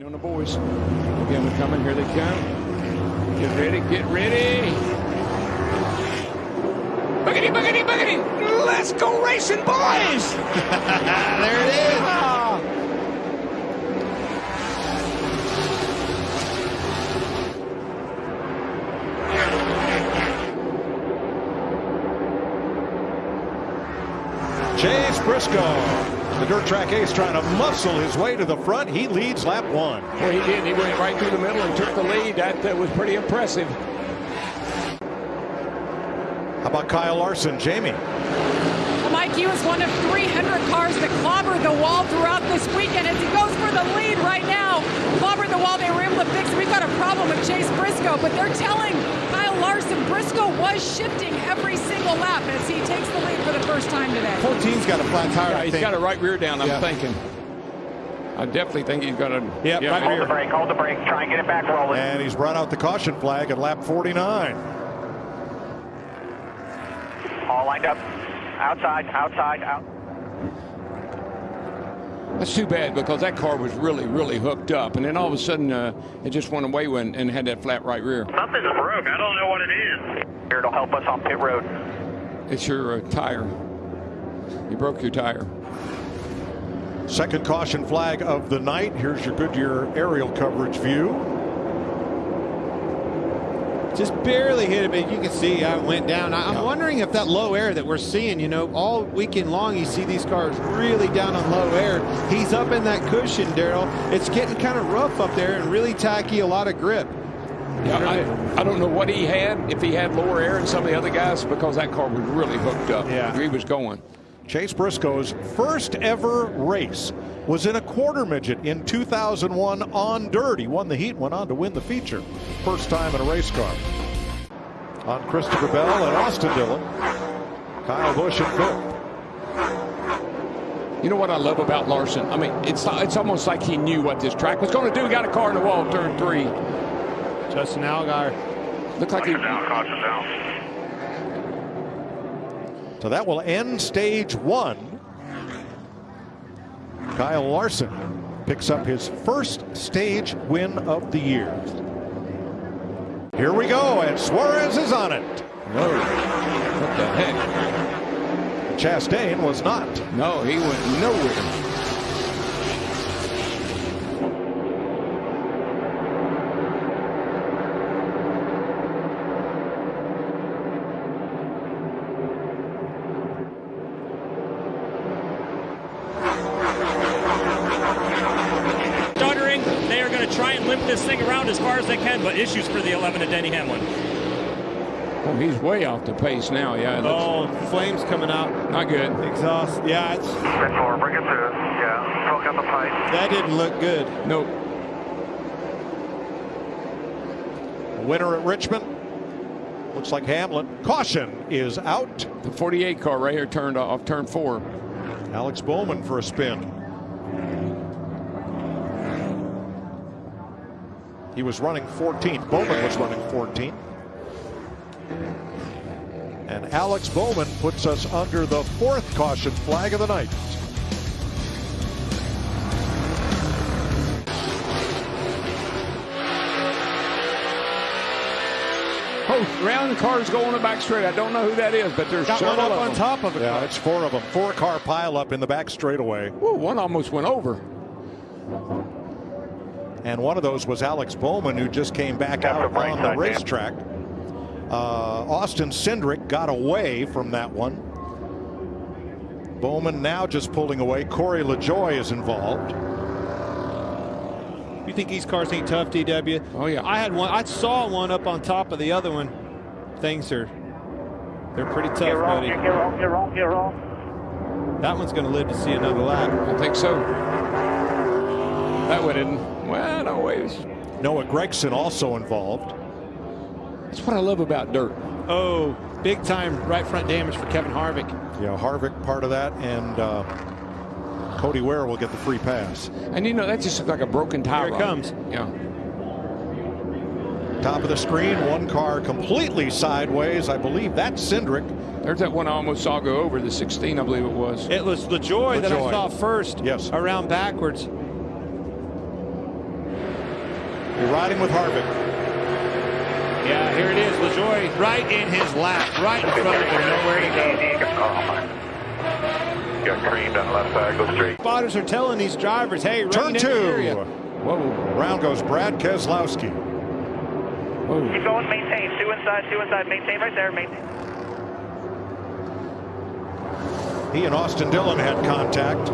Waiting on the boys. Again, they're coming. Here they come. Get ready. Get ready. Boogity, boogity, boogity. Let's go racing, boys. there it is. Chase Briscoe, the dirt track ace, trying to muscle his way to the front. He leads lap one. Well, he did. He went right through the middle and took the lead. That, that was pretty impressive. How about Kyle Larson, Jamie? Well, Mike, he was one of 300 cars that clobbered the wall throughout this weekend as he goes for the lead right now. Clobbered the wall. They were able to fix. We've got a problem with Chase Briscoe, but they're telling Kyle Larson Briscoe was shifting every single lap as he takes the lead for the first time today. Whole team's got a flat tire. Yeah, he's got a right rear down, I'm Yeah. thinking. I definitely think he's got a Yep, yeah, right rear. rear. brake, hold the brake, try and get it back rolling. And he's brought out the caution flag at lap 49. All lined up. Outside, outside, out. That's too bad because that car was really, really hooked up, and then all of a sudden uh, it just went away when, and had that flat right rear. Something's broke. I don't know what it is. Here to help us on pit road. It's your uh, tire. You broke your tire. Second caution flag of the night. Here's your Goodyear aerial coverage view. Just barely hit it, but you can see how it went down. I- I'm Yeah. wondering if that low air that we're seeing, you know, all weekend long, you see these cars really down on low air. He's up in that cushion, Darrell. It's getting kind of rough up there and really tacky, a lot of grip. Yeah, I, I don't know what he had, if he had lower air than some of the other guys, because that car was really hooked up. Yeah. He was going. Chase Briscoe's first ever race was in a quarter midget in 2001 on dirt. He won the heat, went on to win the feature. First time in a race car. On Christopher Bell and Austin Dillon. Kyle Busch in fifth. You know what I love about Larson? I mean, it's it's almost like he knew what this track was going to do. He got a car in the wall, turn three. Justin Allgaier. Looked like he. Down, caution down. So that will end stage one. Kyle Larson picks up his first stage win of the year. Here we go, and Suarez is on it. Whoa. What the heck? Chastain was not. No, he went nowhere. stuttering. They are going to try and limp this thing around as far as they can, but issues for the 11 of Denny Hamlin. Oh, he's way off the pace now. Yeah, it looks Oh, flames coming out. not good. Exhaust. Yeah, it's, Pit four, bring it through. Yeah, smoke out the pipe. that didn't look good. Nope. Winner at Richmond. Looks like Hamlin. Caution is out. The 48 car right here turned off, turn four. Alex Bowman for a spin. He was running 14th. Bowman was running 14th. And Alex Bowman puts us under the fourth caution flag of the night. Oh, round cars go on the back straight. I don't know who that is, but there's Got one up of on them. top of it. Yeah, it's four of them. Four car pile up in the back straightaway. Ooh, one almost went over. And one of those was Alex Bowman, who just came back That's out on the racetrack. Uh, Austin Cindric got away from that one. Bowman now just pulling away. Corey LaJoie is involved. You think these cars ain't tough, DW? Oh, yeah. I had one. I saw one up on top of the other one. Things are, they're pretty tough, Get wrong, buddy. get wrong, get wrong, get wrong. That one's going to live to see another lap. I think so. That one didn't. Well, no ways. Noah Gragson also involved. That's what I love about dirt. Oh, big time right front damage for Kevin Harvick. Yeah, Harvick part of that, and uh, Cody Ware will get the free pass. And you know, that just looks like a broken tire. Here it comes. Yeah. Top of the screen, one car completely sideways. I believe that's Cindric. There's that one I almost saw go over, the 16, I believe it was. It was LaJoie that I saw first. Yes. Around backwards. You're riding with Harvick. Yeah, here it is. LaJoie right in his lap, right in front of him, nowhere to go. Got creamed on the left side, go straight. Spotters are telling these drivers, hey, Turn rain two. the area. Whoa. Round goes Brad Keselowski. Whoa. Keep going, maintain. Two inside, two inside. Maintain right there, maintain. He and Austin Dillon had contact.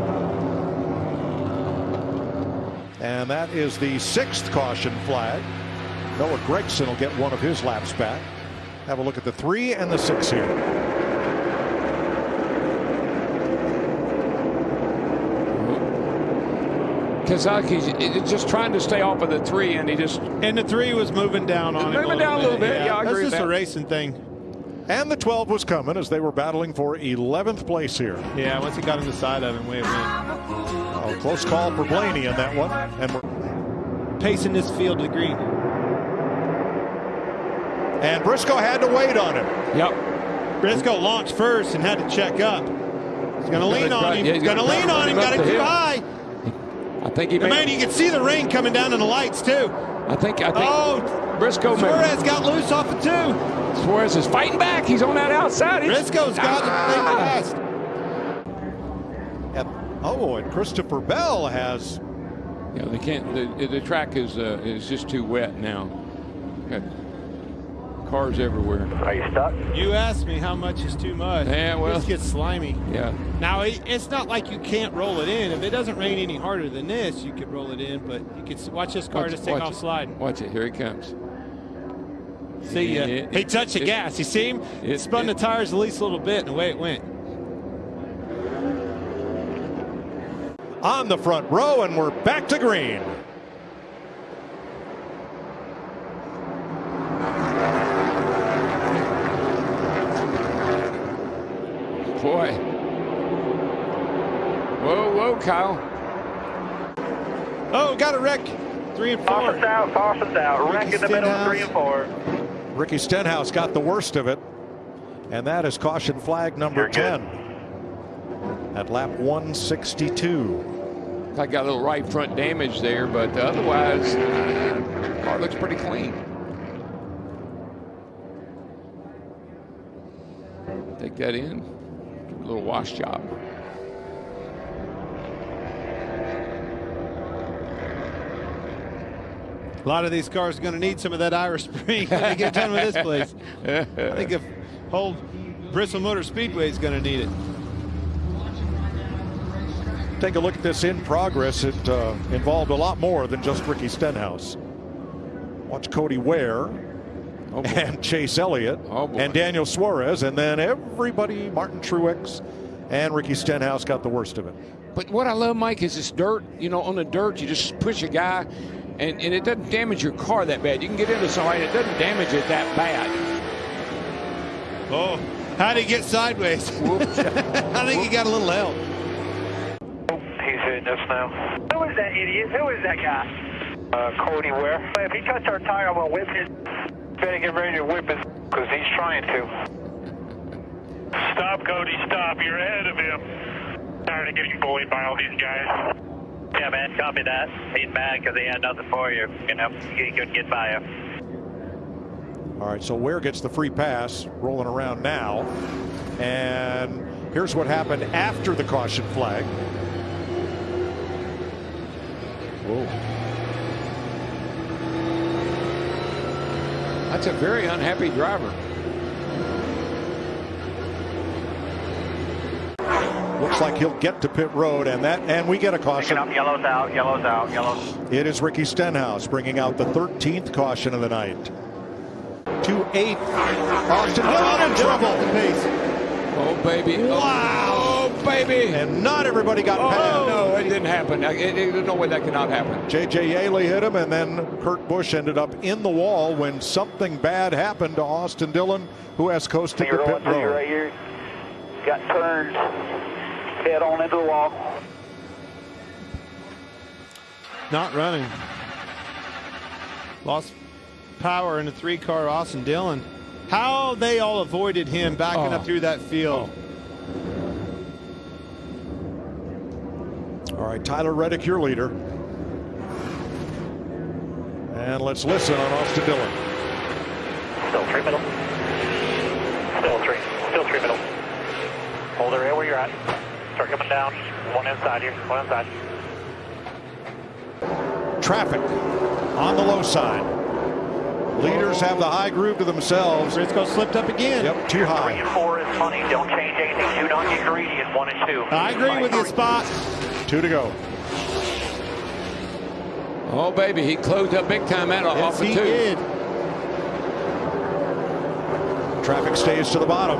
And that is the sixth caution flag. Noah Gragson will get one of his laps back. Have a look at the three and the six here. Kazaki's eh, just trying to stay off of the three, and he just And the three was moving down on him. Moving down a little bit. Yeah, I That's agree with just a racing thing. And the 12 was coming as they were battling for 11th place here. Yeah, once he got on the side of him, way it went. Close call for Blaney in that one. And we're, Pacing this field to green. and Briscoe had to wait on him. yep. Briscoe launched first and had to check up. He's going to lean on him. yeah, he's going to lean on him. Got him it up the too hill. high. I think he And man, you can see the rain coming down in the lights too. I think. I think. Oh, Briscoe. Suarez got loose off of two. Suarez is fighting back. He's on that outside. He's- Briscoe's got Ah! the thing fast. And, oh, and Christopher Bell has Yeah, they can't. The, the track is uh, is just too wet now. Got cars everywhere. Are you stuck? You asked me how much is too much. Yeah, well- This gets slimy. Yeah. Now, it, it's not like you can't roll it in. If it doesn't rain any harder than this, you could roll it in, but you could watch this car Watch- just take off it. sliding. Watch it. Here he comes. See ya. It- he touched the it- gas. You see him? it- Spun it- the tires at least a little bit, and away it went. On the front row, and we're back to green. Boy. Whoa, whoa, Kyle. Oh, got a wreck. Three and four. Caution's out, caution's out. Wreck in the middle of three and four. Ricky Stenhouse got the worst of it, and that is caution flag number You're good. 10 at lap 162. I got a little right front damage there, but otherwise, uh, car looks pretty clean. Take that in. Give it a little wash job. A lot of these cars are going to need some of that Irish Spring when they get done with this place. I think the whole Bristol Motor Speedway is going to need it. Take a look at this in progress. It uh, involved a lot more than just Ricky Stenhouse. Watch Cody Ware Oh, and Chase Elliott Oh, and Daniel Suarez, and then everybody, Martin Truex and Ricky Stenhouse got the worst of it. But what I love, Mike, is this dirt. You know, on the dirt, you just push a guy, and, and it doesn't damage your car that bad. You can get into somebody, and it doesn't damage it that bad. Oh, how did he get sideways? I think he got a little help. He's us now. Who is that idiot? Who is that guy? Uh, Cody Ware. If he cuts our tire, I'm going to whip his. Better get ready to whip his because he's trying to. Stop, Cody, stop. You're ahead of him. Tired of getting bullied by all these guys. Yeah, man, copy that. He's mad because he had nothing for you. You know, he couldn't get by you. All right, so Ware gets the free pass rolling around now. And here's what happened after the caution flag. Whoa. That's a very unhappy driver. Looks like he'll get to pit road, and that, and we get a caution. up yellows out, yellows out, yellows. It is Ricky Stenhouse bringing out the 13th caution of the night. To eighth, Austin Dillon in trouble, Oh, baby. Oh, Wow. Oh, baby. and not everybody got Oh, past. no, it didn't happen. I- it- it- There's no way that cannot happen. J.J. Yeley hit him, and then Kurt Busch ended up in the wall when something bad happened to Austin Dillon, who has coasted You're the pit through road. right here. Got turned head on into the wall. Not running. Lost power in the three car Austin Dillon. How they all avoided him backing Oh. up through that field. Oh. All right, Tyler Reddick, your leader. And let's listen on Austin Dillon. Still three middle. Still three. Still three middle. Hold the rail where you're at. Start coming down. One inside here. One inside. Traffic on the low side. Leaders have the high groove to themselves. It's Briscoe slipped up again. Yep, too high. Three and four is funny. Don't change anything. Do not get greedy in one and two. I agree with you, Spot. Two to go. Oh, baby, he closed up big time out Yes, off of he two. did. Traffic stays to the bottom.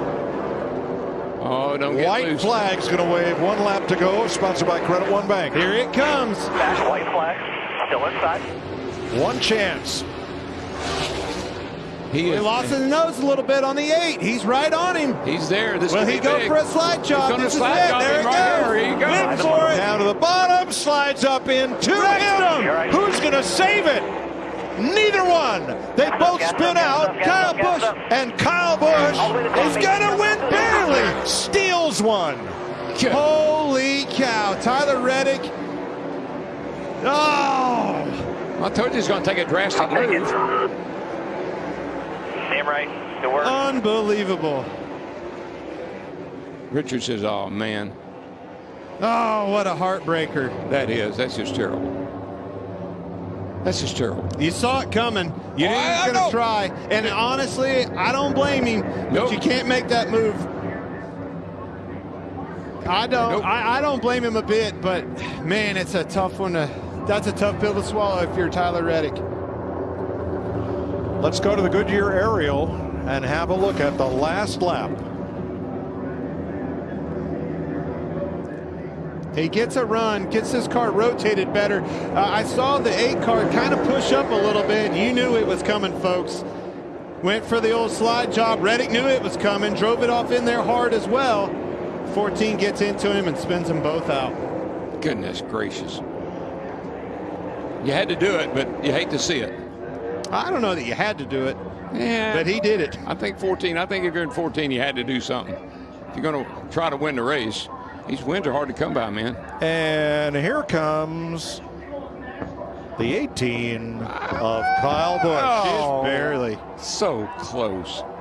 Oh, don't get White loose. flag's going to wave. One lap to go. Sponsored by Credit One Bank. Here it comes. Back white flag. Still inside. One chance. He He is, lost his nose a little bit on the eight. He's right on him. He's there. This Will he be go big. for a slide He's job? This is slide it. There him it right goes. here. Here you go. For it. Down to the bottom. Slides up into Wrecked him. him. Who's going to save it? Neither one. They both gas spin up, out. up, Kyle up, gas Busch and Kyle Busch All the way to the top, is going to win barely. Steals one. Holy cow. Tyler Reddick. Oh. I told you he's going to take a drastic move. Damn right. Good work. Unbelievable. Richard says, "Oh man, Oh, what a heartbreaker. that is. That's just terrible. That's just terrible." You saw it coming. You knew Oh, he was going to try. And honestly, I don't blame him. But Nope. you can't make that move. I don't. Nope. I, I don't blame him a bit. But man, it's a tough one to. That's a tough pill to swallow if you're Tyler Reddick. Let's go to the Goodyear aerial and have a look at the last lap. He gets a run, gets his car rotated better. Uh, I saw the eight car kind of push up a little bit. You knew it was coming, folks. Went for the old slide job. Reddick knew it was coming, drove it off in there hard as well. 14 gets into him and spins them both out. Goodness gracious. You had to do it, but you hate to see it. I don't know that you had to do it, Yeah. but he did it. I think 14. I think if you're in 14, you had to do something. If you're going to try to win the race, these wins are hard to come by, man. And here comes the 18 of Kyle Busch. Oh. Just barely. So close.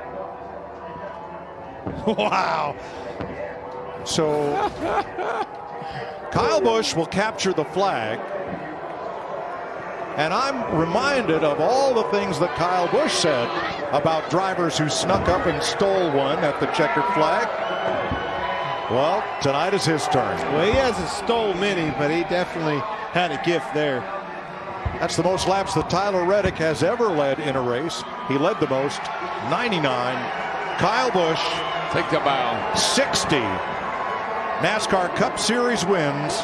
Wow. So Kyle Busch will capture the flag. And I'm reminded of all the things that Kyle Busch said about drivers who snuck up and stole one at the checkered flag. Well, tonight is his turn. Well, he hasn't stole many, but he definitely had a gift there. That's the most laps that Tyler Reddick has ever led in a race. He led the most, 99. Kyle Busch, Take the bow. 60. NASCAR Cup Series wins,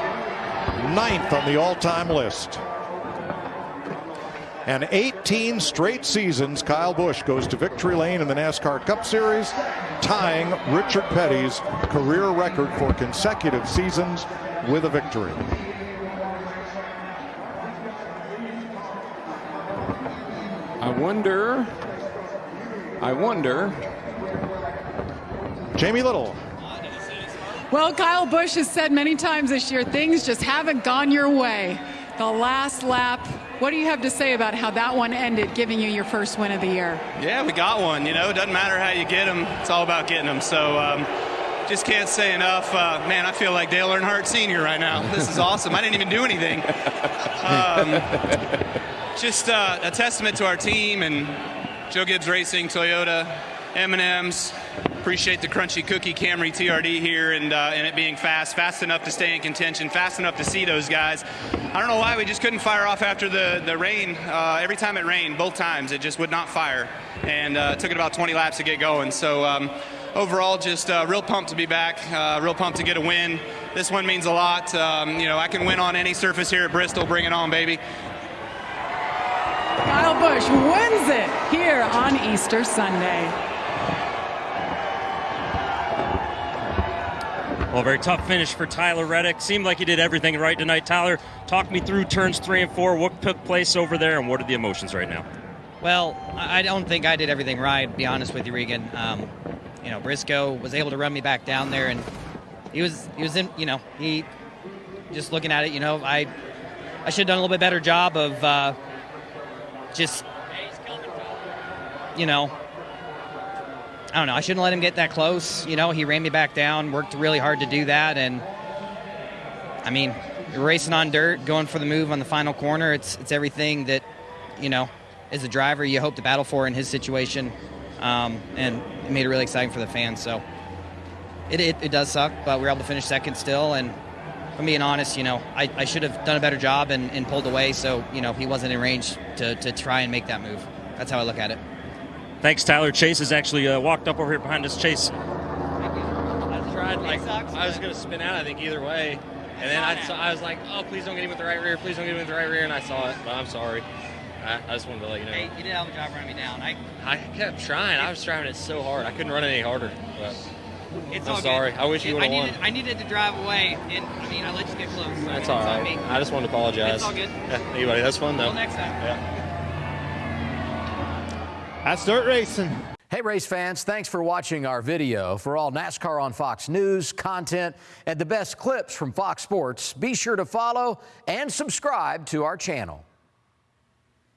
ninth on the all-time list. And 18 straight seasons, Kyle Busch goes to victory lane in the NASCAR Cup Series, tying Richard Petty's career record for consecutive seasons with a victory. I wonder. I wonder. Jamie Little, Well, Kyle Busch has said many times this year things just haven't gone your way. The last lap, what do you have to say about how that one ended, giving you your first win of the year? Yeah, we got one. You know, it doesn't matter how you get them. It's all about getting them. So, um, just can't say enough. Uh, man, I feel like Dale Earnhardt Sr. right now. This is awesome. I didn't even do anything. Um, just uh, a testament to our team and Joe Gibbs Racing, Toyota, M&M's. Appreciate the crunchy cookie Camry TRD here and uh, and it being fast, fast enough to stay in contention, fast enough to see those guys. I don't know why we just couldn't fire off after the the rain. Uh, every time it rained, both times it just would not fire, and uh, it took it about 20 laps to get going. So. Um, Overall, just uh, real pumped to be back. Uh, real pumped to get a win. This one means a lot. Um, you know, I can win on any surface here at Bristol. Bring it on, baby. Kyle Busch wins it here on Easter Sunday. Well, very tough finish for Tyler Reddick. Seemed like he did everything right tonight. Tyler, talk me through turns three and four. What took place over there, and what are the emotions right now? Well, I don't think I did everything right. To be honest with you, Regan. Um, you know, Briscoe was able to run me back down there, and he was he was in. You know, he just looking at it. You know, I I should have done a little bit better job of uh, just, you know, I don't know. I shouldn't let him get that close. You know, he ran me back down, worked really hard to do that, and I mean, racing on dirt, going for the move on the final corner. It's it's everything that, you know, as a driver you hope to battle for in his situation, um, and it made it really exciting for the fans. So it, it, it does suck, but we were able to finish second still, and I'm being honest, you know, I, I should have done a better job and, and pulled away, so you know he wasn't in range to, to try and make that move. That's how I look at it. Thanks, Tyler. Chase has actually uh, walked up over here behind us. Chase, I tried, like, I was going to spin out, I think, either way. And then I, saw, I was like, oh, please don't get him with the right rear, please don't get him with the right rear. And I saw it, but I'm sorry. I, I just wanted to let you know. Hey, you did have a job running me down. I, I kept trying. I was trying it so hard. I couldn't run it any harder. But it's I'm all sorry. Good. I wish you would have won. needed, I needed to drive away, and I mean, I let you get close. That's It's all on I just wanted to apologize. It's all good. Yeah, anybody, that's fun though. Until next time. Yeah. That's start racing. Hey, race fans, thanks for watching our video. For all NASCAR on Fox News, content, and the best clips from Fox Sports, be sure to follow and subscribe to our channel.